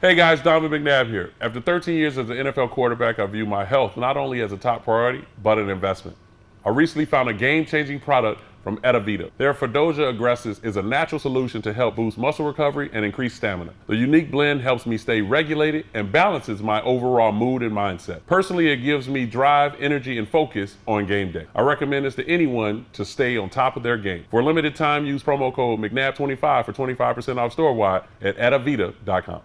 Hey guys, Donovan McNabb here. After 13 years as an NFL quarterback, I view my health not only as a top priority, but an investment. I recently found a game-changing product from Edavita. Their Fadogia Agrestis is a natural solution to help boost muscle recovery and increase stamina. The unique blend helps me stay regulated and balances my overall mood and mindset. Personally, it gives me drive, energy, and focus on game day. I recommend this to anyone to stay on top of their game. For a limited time, use promo code McNabb25 for 25% off store-wide at edavita.com.